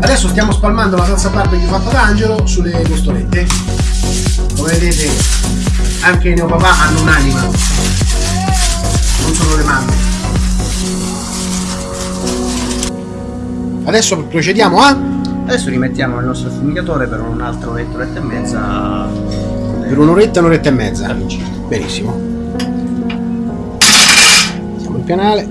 Adesso stiamo spalmando la salsa barbecue fatta da Angelo sulle costolette. Come vedete anche i neopapà hanno un'anima, non sono le mamme. Adesso procediamo a... Adesso rimettiamo il nostro affumigatore per un'altra oretta, oretta e mezza. Per un'oretta, un'oretta e mezza. Benissimo. Siamo in pianale.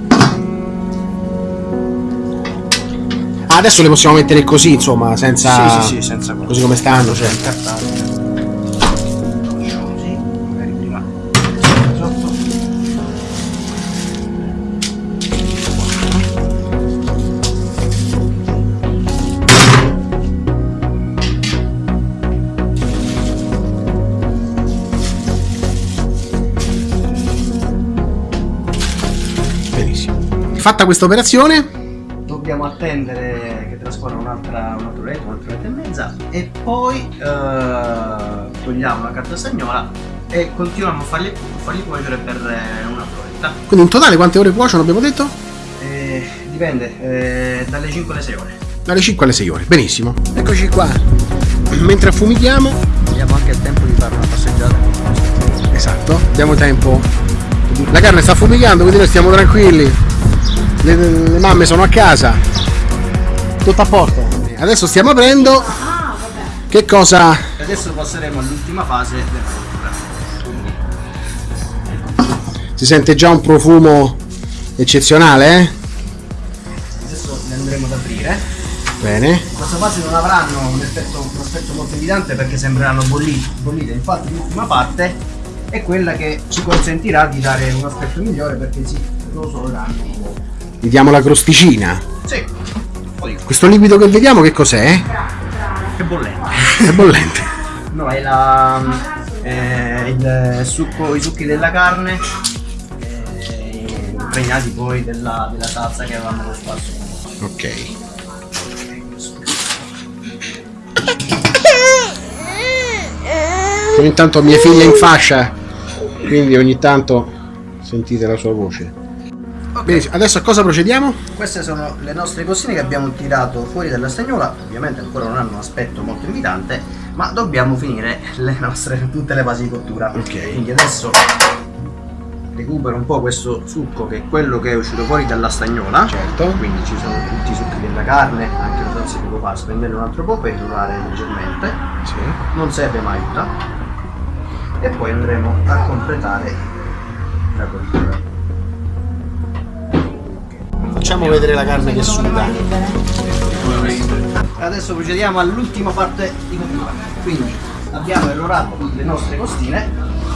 Adesso le possiamo mettere così, insomma, senza... Sì, sì, sì, senza. Così come stanno, cioè. Cartaceo. Così, magari prima sotto. Benissimo. Fatta questa operazione, Dobbiamo attendere che trascorra un'altra un'altra oretta, un'altra oretta e mezza e poi eh, togliamo la carta stagnola e continuiamo a farli, farli cuocere per eh, un'altra oretta. quindi in totale quante ore cuociono abbiamo detto? Eh, dipende, eh, dalle 5 alle 6 ore. Dalle 5 alle 6 ore, benissimo. Eccoci qua. Mentre affumichiamo, Abbiamo anche il tempo di fare una passeggiata esatto, diamo tempo. La carne sta affumicando, quindi noi stiamo tranquilli. Le, le mamme sono a casa. Tutto a posto. Adesso stiamo aprendo. Che cosa? Adesso passeremo all'ultima fase della cottura. Si sente già un profumo eccezionale, eh? Adesso le andremo ad aprire. Bene. In questa fase non avranno un effetto, un aspetto molto evidente perché sembreranno bollite, bollite. Infatti l'ultima parte è quella che ci consentirà di dare un aspetto migliore perché si rosoleranno un po'. Gli diamo la crosticina. Sì, Questo liquido che vediamo che cos'è? che bollente. È bollente. No, è la, eh, il succo, i succhi della carne eh, impregnati poi della, della salsa che avevamo cosparso. Ok. Ogni tanto mia figlia è in fascia, quindi ogni tanto sentite la sua voce. Benissimo, adesso a cosa procediamo? Queste sono le nostre costine che abbiamo tirato fuori dalla stagnola, ovviamente ancora non hanno un aspetto molto invitante, ma dobbiamo finire le nostre, tutte le fasi di cottura. Ok. Quindi adesso recupero un po' questo succo che è quello che è uscito fuori dalla stagnola. Certo. Quindi ci sono tutti i succhi della carne, anche la salsa di copà, spendere un altro po' per durare leggermente, Sì. non serve mai aiuta. E poi andremo a completare la cottura. Facciamo vedere la carne che suda. Adesso procediamo all'ultima parte di cottura. Quindi abbiamo erorato le nostre costine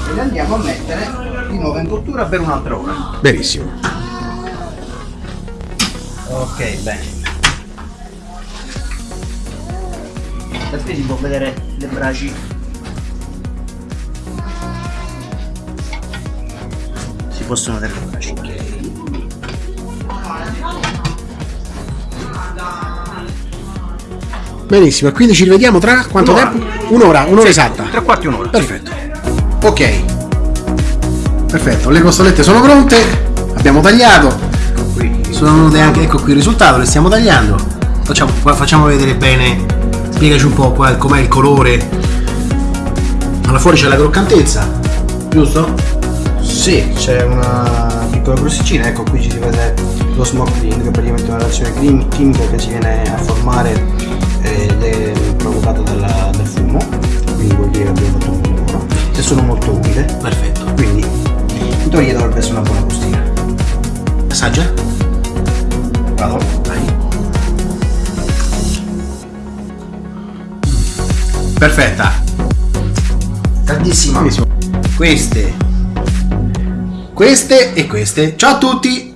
e le andiamo a mettere di nuovo in cottura per un'altra ora. Benissimo. Ok, bene. Da qui si può vedere le braci. Si possono vedere le braci. Benissimo, e quindi ci rivediamo tra quanto Un'ora. tempo? Un'ora, un'ora esatta. Tre quarti un'ora. Perfetto. Ok. Perfetto, le costolette sono pronte. Abbiamo tagliato. Qui. Sono venute anche, ecco qui il risultato, le stiamo tagliando. Facciamo, facciamo vedere bene. Spiegaci un po' qua com'è il colore. Alla fuori c'è la croccantezza, giusto? Sì, c'è una piccola crosticina, ecco qui ci si vede lo smoke green, che è praticamente una reazione chim- chimica che si viene a formare è provocata dalla- dal fumo, quindi vuol dire che abbiamo fatto un buon lavoro. E sono molto umide, Perfetto. quindi in teoria dovrebbe essere una buona costina. Assaggia? Vado? Dai. Perfetta. Benissimo. Queste. Queste e queste. Ciao a tutti!